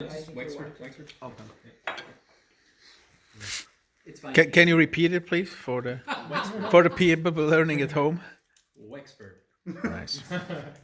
Wexford, Wexford. Okay. It's. Can, can you repeat it, please, for the for the people learning at home? Wexford. Nice.